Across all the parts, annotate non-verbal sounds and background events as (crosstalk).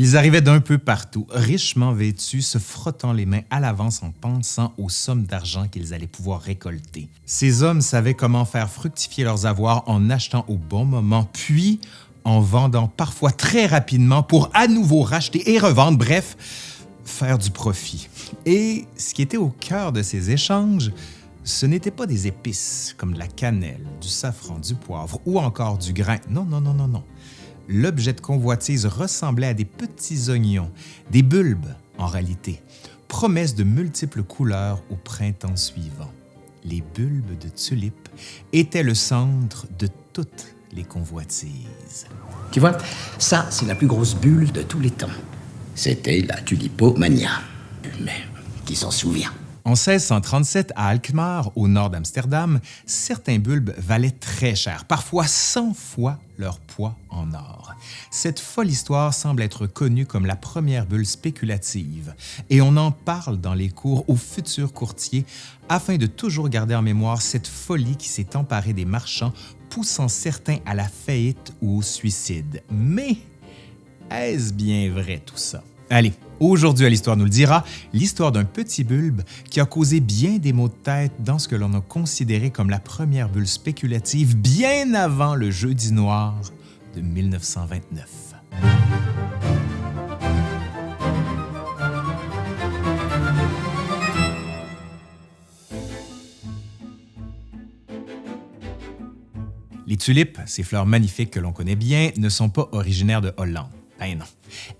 Ils arrivaient d'un peu partout, richement vêtus, se frottant les mains à l'avance en pensant aux sommes d'argent qu'ils allaient pouvoir récolter. Ces hommes savaient comment faire fructifier leurs avoirs en achetant au bon moment, puis en vendant parfois très rapidement pour à nouveau racheter et revendre, bref, faire du profit. Et ce qui était au cœur de ces échanges, ce n'étaient pas des épices comme de la cannelle, du safran, du poivre ou encore du grain. Non, non, non, non, non l'objet de convoitise ressemblait à des petits oignons, des bulbes en réalité, promesse de multiples couleurs au printemps suivant. Les bulbes de tulipes étaient le centre de toutes les convoitises. Tu vois, ça, c'est la plus grosse bulle de tous les temps. C'était la tulipomania. Mais qui s'en souvient? En 1637, à Alkmaar, au nord d'Amsterdam, certains bulbes valaient très cher, parfois 100 fois leur poids en or. Cette folle histoire semble être connue comme la première bulle spéculative, et on en parle dans les cours aux futurs courtiers afin de toujours garder en mémoire cette folie qui s'est emparée des marchands, poussant certains à la faillite ou au suicide. Mais est-ce bien vrai tout ça? Allez, aujourd'hui à l'Histoire nous le dira, l'histoire d'un petit bulbe qui a causé bien des maux de tête dans ce que l'on a considéré comme la première bulle spéculative bien avant le jeudi noir de 1929. Les tulipes, ces fleurs magnifiques que l'on connaît bien, ne sont pas originaires de Hollande. Ben non.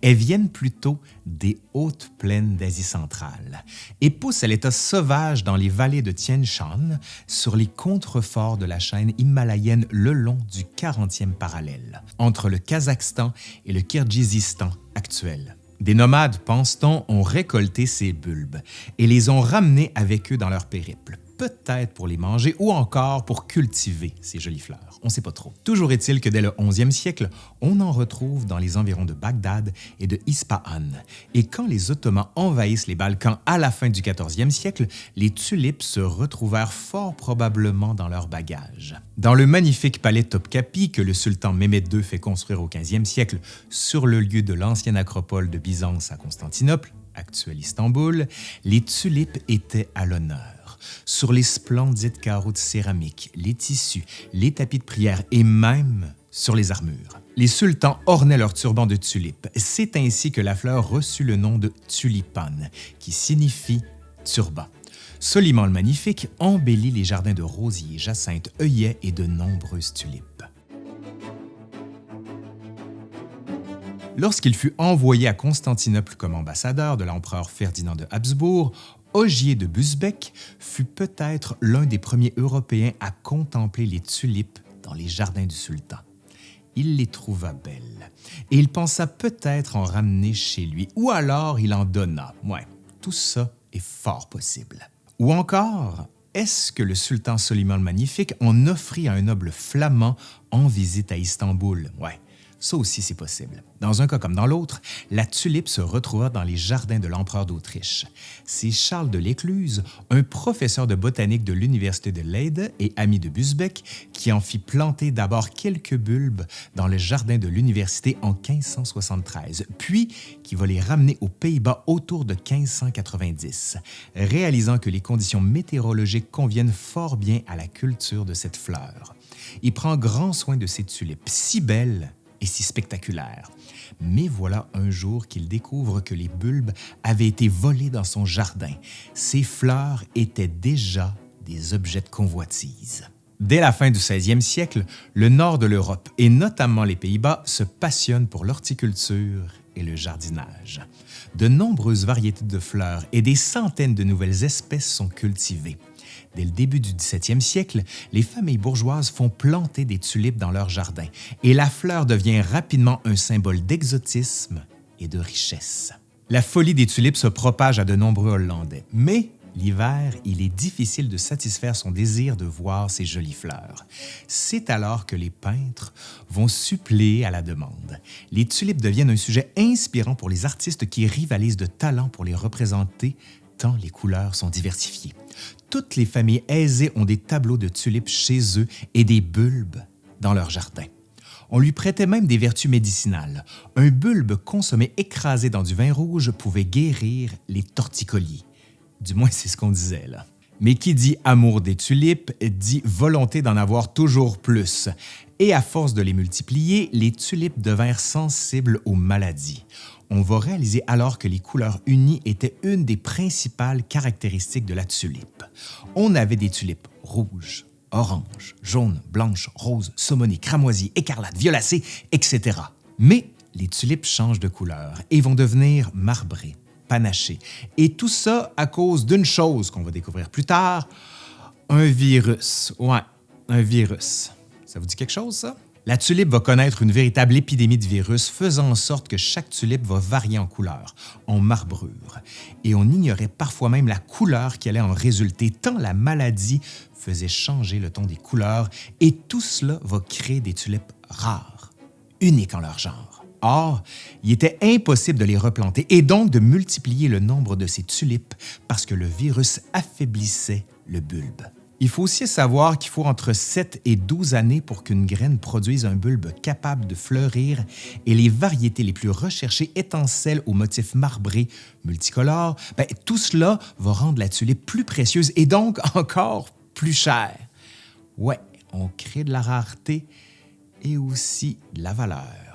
Elles viennent plutôt des hautes plaines d'Asie centrale et poussent à l'état sauvage dans les vallées de Tien Shan, sur les contreforts de la chaîne himalayenne le long du 40e parallèle, entre le Kazakhstan et le Kirghizistan actuel. Des nomades, pense-t-on, ont récolté ces bulbes et les ont ramenés avec eux dans leur périple peut-être pour les manger ou encore pour cultiver ces jolies fleurs. On ne sait pas trop. Toujours est-il que dès le 11e siècle, on en retrouve dans les environs de Bagdad et de Ispahan. Et quand les Ottomans envahissent les Balkans à la fin du 14e siècle, les tulipes se retrouvèrent fort probablement dans leurs bagages. Dans le magnifique palais Topkapi que le sultan Mehmed II fait construire au 15e siècle sur le lieu de l'ancienne acropole de Byzance à Constantinople, actuel Istanbul, les tulipes étaient à l'honneur sur les splendides carreaux de céramique, les tissus, les tapis de prière et même sur les armures. Les sultans ornaient leurs turbans de tulipes. C'est ainsi que la fleur reçut le nom de tulipane, qui signifie turban. Soliman le Magnifique embellit les jardins de rosiers, jacinthes, œillets et de nombreuses tulipes. Lorsqu'il fut envoyé à Constantinople comme ambassadeur de l'empereur Ferdinand de Habsbourg, Ogier de Busbeck fut peut-être l'un des premiers Européens à contempler les tulipes dans les jardins du sultan. Il les trouva belles et il pensa peut-être en ramener chez lui, ou alors il en donna. Ouais, tout ça est fort possible. Ou encore, est-ce que le sultan Soliman le Magnifique en offrit à un noble flamand en visite à Istanbul? Ça aussi, c'est possible. Dans un cas comme dans l'autre, la tulipe se retrouva dans les jardins de l'empereur d'Autriche. C'est Charles de l'Écluse, un professeur de botanique de l'Université de Leyde et ami de Busbeck, qui en fit planter d'abord quelques bulbes dans le jardin de l'université en 1573, puis qui va les ramener aux Pays-Bas autour de 1590, réalisant que les conditions météorologiques conviennent fort bien à la culture de cette fleur. Il prend grand soin de ces tulipes, si belles et si spectaculaire. Mais voilà un jour qu'il découvre que les bulbes avaient été volés dans son jardin. Ces fleurs étaient déjà des objets de convoitise. Dès la fin du 16e siècle, le nord de l'Europe et notamment les Pays-Bas se passionnent pour l'horticulture et le jardinage. De nombreuses variétés de fleurs et des centaines de nouvelles espèces sont cultivées. Dès le début du 17e siècle, les familles bourgeoises font planter des tulipes dans leurs jardins et la fleur devient rapidement un symbole d'exotisme et de richesse. La folie des tulipes se propage à de nombreux Hollandais, mais l'hiver, il est difficile de satisfaire son désir de voir ces jolies fleurs. C'est alors que les peintres vont suppléer à la demande. Les tulipes deviennent un sujet inspirant pour les artistes qui rivalisent de talent pour les représenter tant les couleurs sont diversifiées. Toutes les familles aisées ont des tableaux de tulipes chez eux et des bulbes dans leur jardin. On lui prêtait même des vertus médicinales. Un bulbe consommé écrasé dans du vin rouge pouvait guérir les torticolis. Du moins, c'est ce qu'on disait là. Mais qui dit amour des tulipes dit volonté d'en avoir toujours plus. Et à force de les multiplier, les tulipes devinrent sensibles aux maladies. On va réaliser alors que les couleurs unies étaient une des principales caractéristiques de la tulipe. On avait des tulipes rouges, oranges, jaunes, blanches, roses, saumonées, cramoisies, écarlates, violacées, etc. Mais les tulipes changent de couleur et vont devenir marbrées, panaché. Et tout ça à cause d'une chose qu'on va découvrir plus tard, un virus. Ouais, un virus. Ça vous dit quelque chose, ça? La tulipe va connaître une véritable épidémie de virus, faisant en sorte que chaque tulipe va varier en couleur, en marbrure. Et on ignorait parfois même la couleur qui allait en résulter, tant la maladie faisait changer le ton des couleurs, et tout cela va créer des tulipes rares, uniques en leur genre. Or, il était impossible de les replanter et donc de multiplier le nombre de ces tulipes parce que le virus affaiblissait le bulbe. Il faut aussi savoir qu'il faut entre 7 et 12 années pour qu'une graine produise un bulbe capable de fleurir et les variétés les plus recherchées étant celles aux motifs marbrés, multicolores, ben, tout cela va rendre la tulipe plus précieuse et donc (laughs) encore plus chère. Ouais, on crée de la rareté et aussi de la valeur.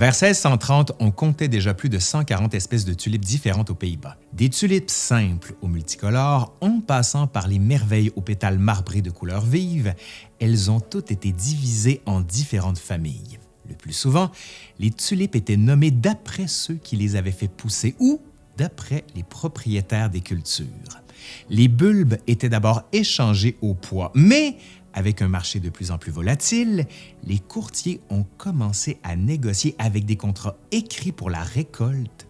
Vers 1630, on comptait déjà plus de 140 espèces de tulipes différentes aux Pays-Bas. Des tulipes simples aux multicolores, en passant par les merveilles aux pétales marbrés de couleurs vives, elles ont toutes été divisées en différentes familles. Le plus souvent, les tulipes étaient nommées d'après ceux qui les avaient fait pousser ou d'après les propriétaires des cultures. Les bulbes étaient d'abord échangés au poids, mais avec un marché de plus en plus volatile, les courtiers ont commencé à négocier avec des contrats écrits pour la récolte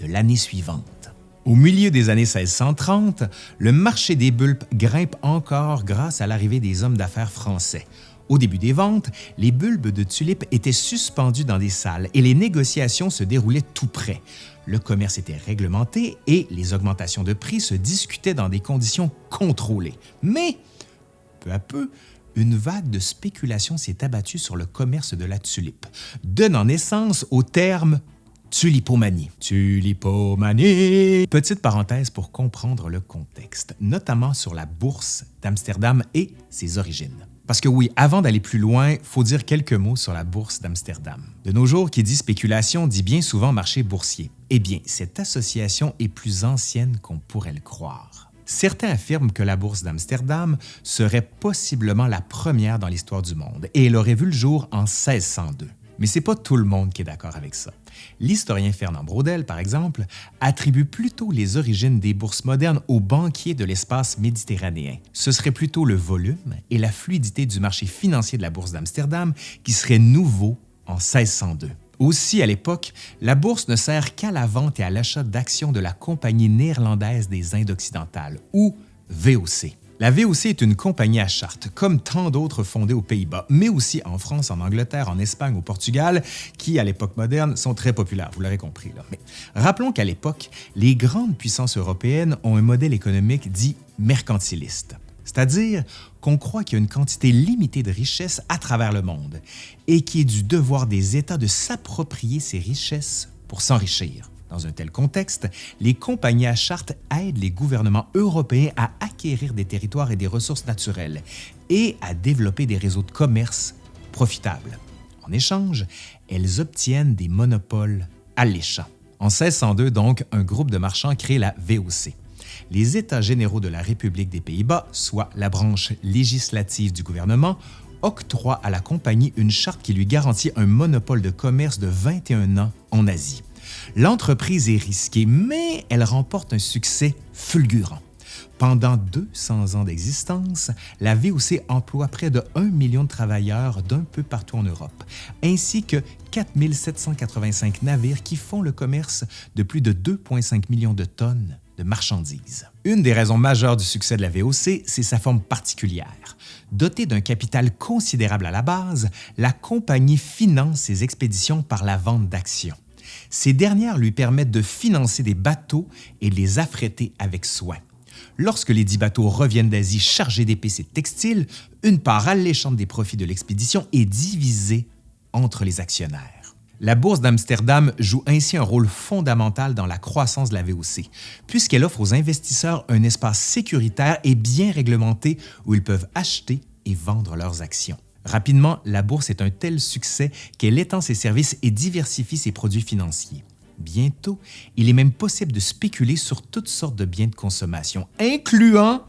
de l'année suivante. Au milieu des années 1630, le marché des bulbes grimpe encore grâce à l'arrivée des hommes d'affaires français. Au début des ventes, les bulbes de tulipes étaient suspendus dans des salles et les négociations se déroulaient tout près. Le commerce était réglementé et les augmentations de prix se discutaient dans des conditions contrôlées. Mais peu à peu, une vague de spéculation s'est abattue sur le commerce de la tulipe, donnant naissance au terme tulipomanie. Tulipomanie! Petite parenthèse pour comprendre le contexte, notamment sur la bourse d'Amsterdam et ses origines. Parce que oui, avant d'aller plus loin, faut dire quelques mots sur la bourse d'Amsterdam. De nos jours, qui dit spéculation dit bien souvent marché boursier. Eh bien, cette association est plus ancienne qu'on pourrait le croire. Certains affirment que la bourse d'Amsterdam serait possiblement la première dans l'histoire du monde et elle aurait vu le jour en 1602. Mais c'est pas tout le monde qui est d'accord avec ça. L'historien Fernand Braudel, par exemple, attribue plutôt les origines des bourses modernes aux banquiers de l'espace méditerranéen. Ce serait plutôt le volume et la fluidité du marché financier de la bourse d'Amsterdam qui seraient nouveaux en 1602. Aussi, à l'époque, la bourse ne sert qu'à la vente et à l'achat d'actions de la Compagnie néerlandaise des Indes occidentales, ou VOC. La VOC est une compagnie à charte, comme tant d'autres fondées aux Pays-Bas, mais aussi en France, en Angleterre, en Espagne, au Portugal, qui, à l'époque moderne, sont très populaires, vous l'aurez compris. Mais rappelons qu'à l'époque, les grandes puissances européennes ont un modèle économique dit mercantiliste c'est-à-dire qu'on croit qu'il y a une quantité limitée de richesses à travers le monde et qu'il est du devoir des États de s'approprier ces richesses pour s'enrichir. Dans un tel contexte, les compagnies à charte aident les gouvernements européens à acquérir des territoires et des ressources naturelles et à développer des réseaux de commerce profitables. En échange, elles obtiennent des monopoles alléchants. En 1602, donc, un groupe de marchands crée la VOC les États généraux de la République des Pays-Bas, soit la branche législative du gouvernement, octroient à la compagnie une charte qui lui garantit un monopole de commerce de 21 ans en Asie. L'entreprise est risquée, mais elle remporte un succès fulgurant. Pendant 200 ans d'existence, la VOC emploie près de 1 million de travailleurs d'un peu partout en Europe, ainsi que 4 785 navires qui font le commerce de plus de 2,5 millions de tonnes de marchandises. Une des raisons majeures du succès de la VOC, c'est sa forme particulière. Dotée d'un capital considérable à la base, la compagnie finance ses expéditions par la vente d'actions. Ces dernières lui permettent de financer des bateaux et de les affréter avec soin. Lorsque les dix bateaux reviennent d'Asie chargés d'épices et de textiles, une part alléchante des profits de l'expédition est divisée entre les actionnaires. La bourse d'Amsterdam joue ainsi un rôle fondamental dans la croissance de la VOC, puisqu'elle offre aux investisseurs un espace sécuritaire et bien réglementé où ils peuvent acheter et vendre leurs actions. Rapidement, la bourse est un tel succès qu'elle étend ses services et diversifie ses produits financiers. Bientôt, il est même possible de spéculer sur toutes sortes de biens de consommation, incluant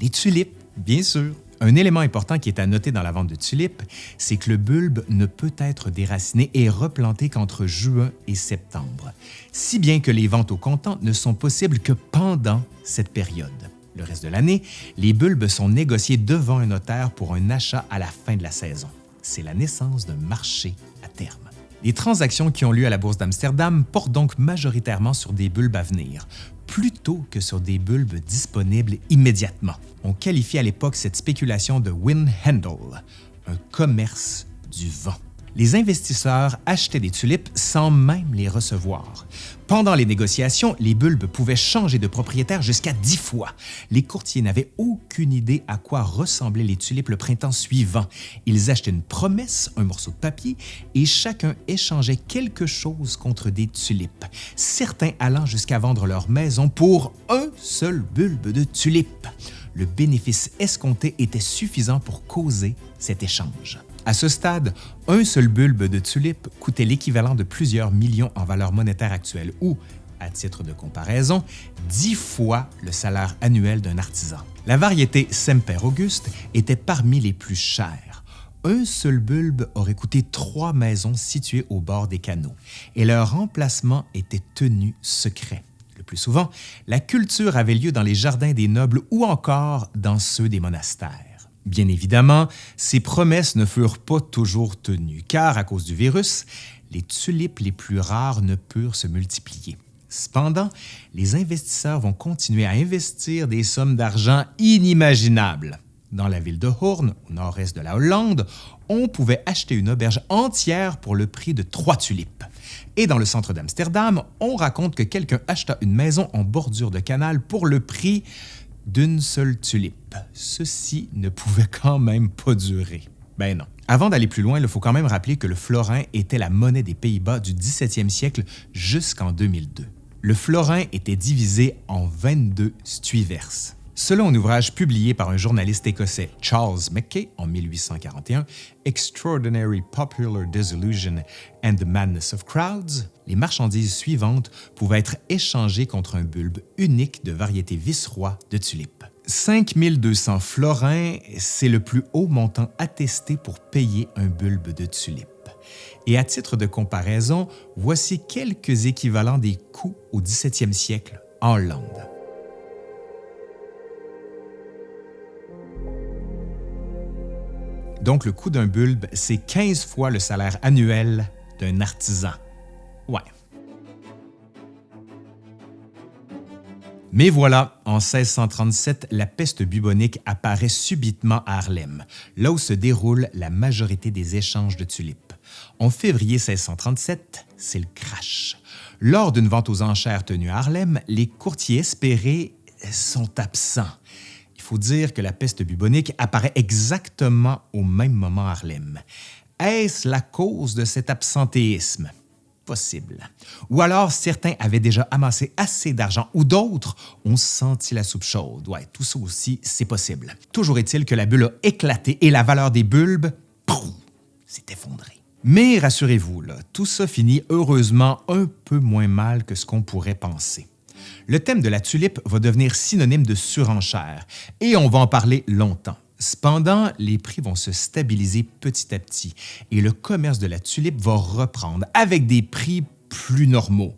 les tulipes, bien sûr. Un élément important qui est à noter dans la vente de tulipes, c'est que le bulbe ne peut être déraciné et replanté qu'entre juin et septembre, si bien que les ventes au comptant ne sont possibles que pendant cette période. Le reste de l'année, les bulbes sont négociés devant un notaire pour un achat à la fin de la saison. C'est la naissance d'un marché à terme. Les transactions qui ont lieu à la Bourse d'Amsterdam portent donc majoritairement sur des bulbes à venir, plutôt que sur des bulbes disponibles immédiatement. On qualifie à l'époque cette spéculation de wind handle, un commerce du vent les investisseurs achetaient des tulipes sans même les recevoir. Pendant les négociations, les bulbes pouvaient changer de propriétaire jusqu'à dix fois. Les courtiers n'avaient aucune idée à quoi ressemblaient les tulipes le printemps suivant. Ils achetaient une promesse, un morceau de papier, et chacun échangeait quelque chose contre des tulipes, certains allant jusqu'à vendre leur maison pour un seul bulbe de tulipes. Le bénéfice escompté était suffisant pour causer cet échange. À ce stade, un seul bulbe de tulipe coûtait l'équivalent de plusieurs millions en valeur monétaire actuelle ou, à titre de comparaison, dix fois le salaire annuel d'un artisan. La variété Semper Auguste était parmi les plus chères. Un seul bulbe aurait coûté trois maisons situées au bord des canaux et leur remplacement était tenu secret. Le plus souvent, la culture avait lieu dans les jardins des nobles ou encore dans ceux des monastères. Bien évidemment, ces promesses ne furent pas toujours tenues, car à cause du virus, les tulipes les plus rares ne purent se multiplier. Cependant, les investisseurs vont continuer à investir des sommes d'argent inimaginables. Dans la ville de Hoorn, au nord-est de la Hollande, on pouvait acheter une auberge entière pour le prix de trois tulipes. Et dans le centre d'Amsterdam, on raconte que quelqu'un acheta une maison en bordure de canal pour le prix d'une seule tulipe. Ceci ne pouvait quand même pas durer. Ben non. Avant d'aller plus loin, il faut quand même rappeler que le florin était la monnaie des Pays-Bas du 17e siècle jusqu'en 2002. Le florin était divisé en 22 stuivers. Selon un ouvrage publié par un journaliste écossais Charles Mackay en 1841, Extraordinary Popular Disillusion and the Madness of Crowds, les marchandises suivantes pouvaient être échangées contre un bulbe unique de variété vice-roi de tulipes. 5200 florins, c'est le plus haut montant attesté pour payer un bulbe de tulipe. Et à titre de comparaison, voici quelques équivalents des coûts au 17e siècle en Hollande. Donc, le coût d'un bulbe, c'est 15 fois le salaire annuel d'un artisan. Ouais. Mais voilà, en 1637, la peste bubonique apparaît subitement à Harlem, là où se déroule la majorité des échanges de tulipes. En février 1637, c'est le crash. Lors d'une vente aux enchères tenue à Harlem, les courtiers espérés sont absents faut dire que la peste bubonique apparaît exactement au même moment à Harlem. Est-ce la cause de cet absentéisme? Possible. Ou alors certains avaient déjà amassé assez d'argent ou d'autres ont senti la soupe chaude. Ouais, tout ça aussi, c'est possible. Toujours est-il que la bulle a éclaté et la valeur des bulbes, s'est effondrée. Mais rassurez-vous, tout ça finit heureusement un peu moins mal que ce qu'on pourrait penser le thème de la tulipe va devenir synonyme de surenchère et on va en parler longtemps. Cependant, les prix vont se stabiliser petit à petit et le commerce de la tulipe va reprendre avec des prix plus normaux.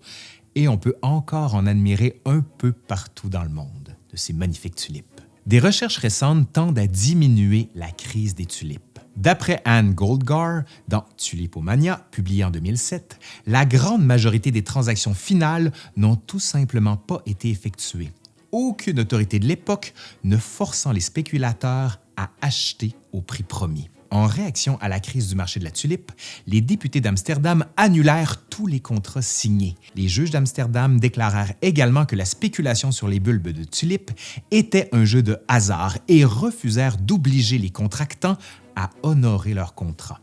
Et on peut encore en admirer un peu partout dans le monde de ces magnifiques tulipes. Des recherches récentes tendent à diminuer la crise des tulipes. D'après Anne Goldgar, dans Tulipomania, publié en 2007, la grande majorité des transactions finales n'ont tout simplement pas été effectuées. Aucune autorité de l'époque ne forçant les spéculateurs à acheter au prix promis. En réaction à la crise du marché de la tulipe, les députés d'Amsterdam annulèrent tous les contrats signés. Les juges d'Amsterdam déclarèrent également que la spéculation sur les bulbes de tulipes était un jeu de hasard et refusèrent d'obliger les contractants à honorer leurs contrats.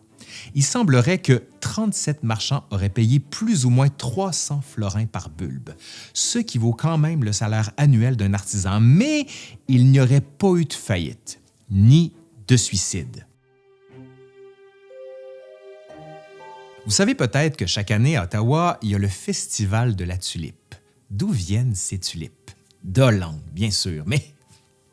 Il semblerait que 37 marchands auraient payé plus ou moins 300 florins par bulbe, ce qui vaut quand même le salaire annuel d'un artisan, mais il n'y aurait pas eu de faillite, ni de suicide. Vous savez peut-être que chaque année à Ottawa, il y a le Festival de la tulipe. D'où viennent ces tulipes? D'Hollande, bien sûr, mais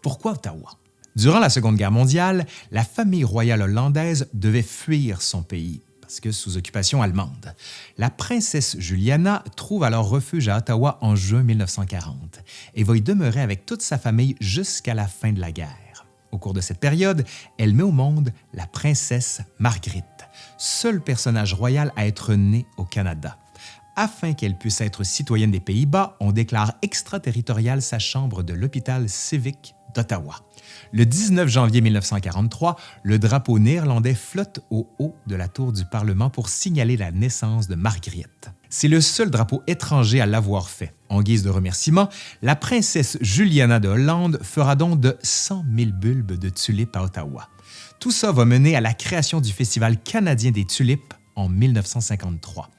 pourquoi Ottawa? Durant la Seconde Guerre mondiale, la famille royale hollandaise devait fuir son pays parce que sous occupation allemande. La princesse Juliana trouve alors refuge à Ottawa en juin 1940 et va y demeurer avec toute sa famille jusqu'à la fin de la guerre. Au cours de cette période, elle met au monde la princesse Marguerite, seul personnage royal à être né au Canada. Afin qu'elle puisse être citoyenne des Pays-Bas, on déclare extraterritoriale sa chambre de l'hôpital civique d'Ottawa. Le 19 janvier 1943, le drapeau néerlandais flotte au haut de la tour du Parlement pour signaler la naissance de Marguerite. C'est le seul drapeau étranger à l'avoir fait. En guise de remerciement, la princesse Juliana de Hollande fera don de 100 000 bulbes de tulipes à Ottawa. Tout ça va mener à la création du Festival canadien des tulipes en 1953.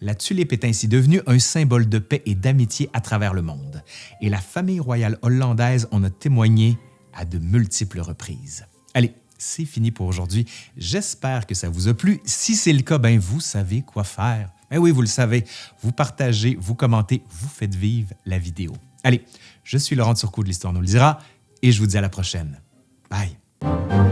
La tulipe est ainsi devenue un symbole de paix et d'amitié à travers le monde, et la famille royale hollandaise en a témoigné à de multiples reprises. Allez, c'est fini pour aujourd'hui. J'espère que ça vous a plu. Si c'est le cas, ben vous savez quoi faire. Eh oui, vous le savez, vous partagez, vous commentez, vous faites vivre la vidéo. Allez, je suis Laurent Turcot de l'Histoire nous le dira et je vous dis à la prochaine. Bye!